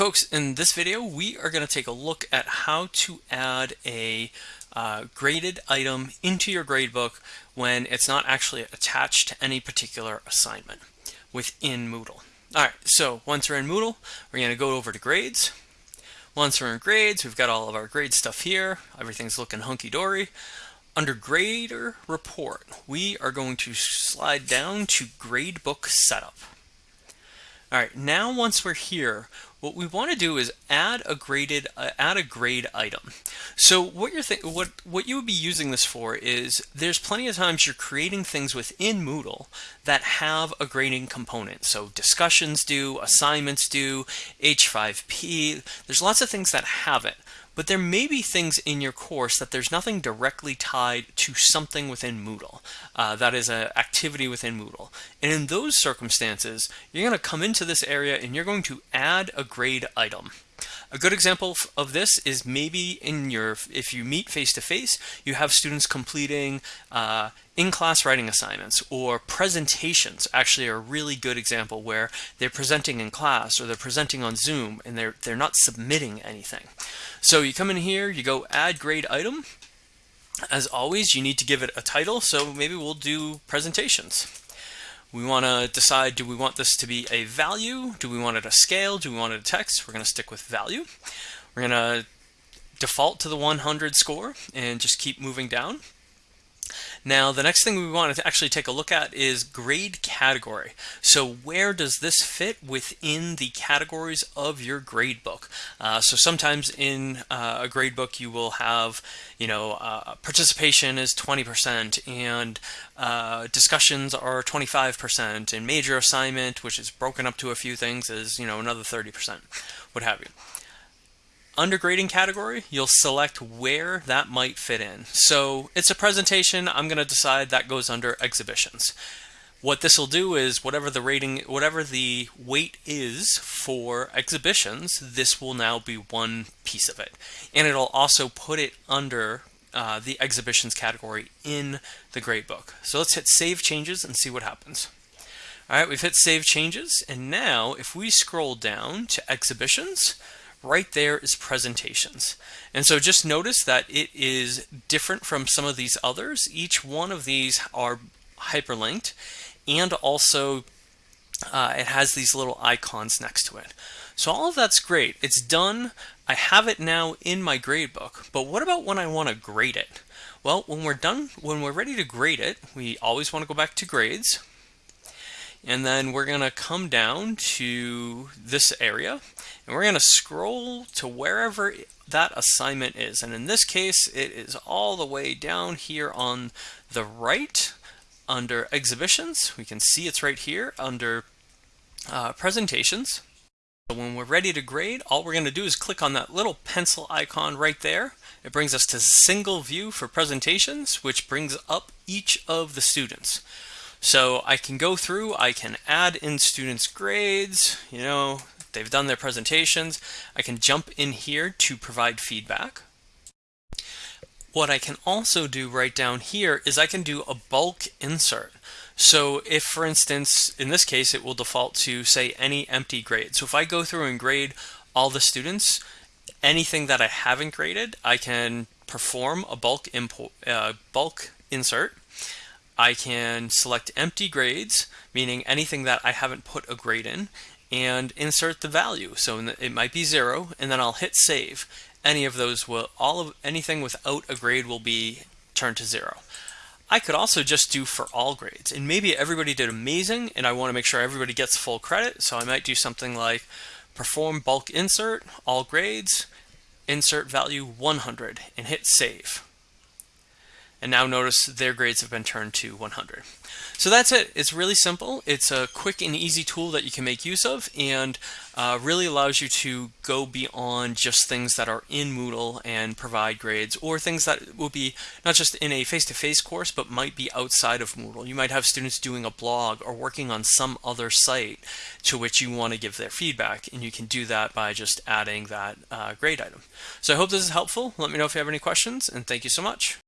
folks, in this video we are going to take a look at how to add a uh, graded item into your gradebook when it's not actually attached to any particular assignment within Moodle. Alright, so once we're in Moodle, we're going to go over to grades. Once we're in grades, we've got all of our grade stuff here. Everything's looking hunky-dory. Under Grader Report, we are going to slide down to Gradebook Setup. All right, now once we're here, what we want to do is add a graded uh, add a grade item. So what you're what what you would be using this for is there's plenty of times you're creating things within Moodle that have a grading component. So discussions do, assignments do, H5P. There's lots of things that have it. But there may be things in your course that there's nothing directly tied to something within Moodle. Uh, that is an activity within Moodle. And in those circumstances, you're going to come into this area and you're going to add a grade item. A good example of this is maybe in your, if you meet face-to-face, -face, you have students completing uh, in-class writing assignments or presentations actually are a really good example where they're presenting in class or they're presenting on Zoom and they're, they're not submitting anything. So you come in here, you go add grade item. As always, you need to give it a title, so maybe we'll do presentations. We want to decide, do we want this to be a value? Do we want it a scale? Do we want it a text? We're going to stick with value. We're going to default to the 100 score and just keep moving down. Now, the next thing we want to actually take a look at is grade category. So where does this fit within the categories of your grade book? Uh, so sometimes in uh, a grade book you will have, you know, uh, participation is 20% and uh, discussions are 25% and major assignment, which is broken up to a few things, is, you know, another 30%, what have you. Under grading category, you'll select where that might fit in. So it's a presentation, I'm going to decide that goes under exhibitions. What this will do is whatever the rating, whatever the weight is for exhibitions, this will now be one piece of it. And it'll also put it under uh, the exhibitions category in the gradebook. So let's hit save changes and see what happens. All right, we've hit save changes. And now if we scroll down to exhibitions, right there is presentations. And so just notice that it is different from some of these others. Each one of these are hyperlinked and also uh, it has these little icons next to it. So all of that's great. It's done. I have it now in my gradebook, but what about when I want to grade it? Well, when we're done, when we're ready to grade it, we always want to go back to grades. And then we're going to come down to this area and we're going to scroll to wherever that assignment is. And in this case, it is all the way down here on the right under exhibitions. We can see it's right here under uh, presentations. So when we're ready to grade, all we're going to do is click on that little pencil icon right there. It brings us to single view for presentations, which brings up each of the students. So I can go through, I can add in students' grades, you know, they've done their presentations. I can jump in here to provide feedback. What I can also do right down here is I can do a bulk insert. So if, for instance, in this case, it will default to, say, any empty grade. So if I go through and grade all the students, anything that I haven't graded, I can perform a bulk, uh, bulk insert I can select empty grades, meaning anything that I haven't put a grade in, and insert the value. So it might be zero, and then I'll hit save. Any of those will, all of anything without a grade will be turned to zero. I could also just do for all grades, and maybe everybody did amazing, and I want to make sure everybody gets full credit, so I might do something like perform bulk insert, all grades, insert value 100, and hit save and now notice their grades have been turned to 100. So that's it. It's really simple. It's a quick and easy tool that you can make use of and uh, really allows you to go beyond just things that are in Moodle and provide grades or things that will be not just in a face-to-face -face course but might be outside of Moodle. You might have students doing a blog or working on some other site to which you want to give their feedback and you can do that by just adding that uh, grade item. So I hope this is helpful. Let me know if you have any questions and thank you so much.